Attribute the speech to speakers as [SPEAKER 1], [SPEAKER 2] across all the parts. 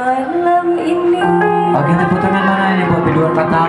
[SPEAKER 1] Malam
[SPEAKER 2] ini. Oke, tepuk tangan mana ini buat biduan patah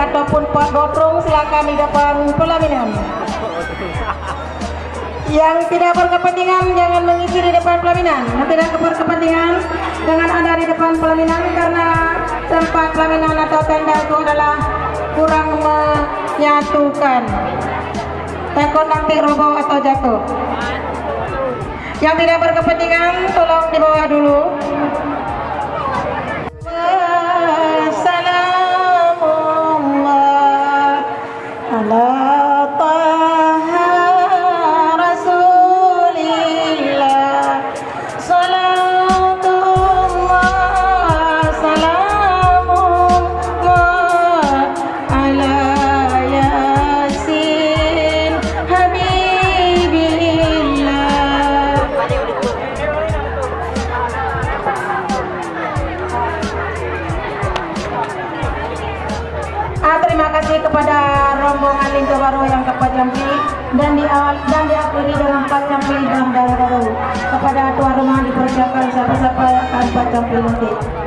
[SPEAKER 2] ataupun Pak Gotrung silakan di depan pelaminan. Yang tidak berkepentingan jangan mengisi di depan pelaminan. Yang tidak berkepentingan jangan ada di depan pelaminan karena tempat pelaminan atau tenda itu adalah kurang menyatukan. Takut nanti roboh atau jatuh. Yang tidak berkepentingan tolong di bawah dulu Ke Pacampi dan di awal dan diakhiri dengan Pacampi dan Baru kepada tuan rumah dipersiapkan siapa-siapa akan Pacampi nanti.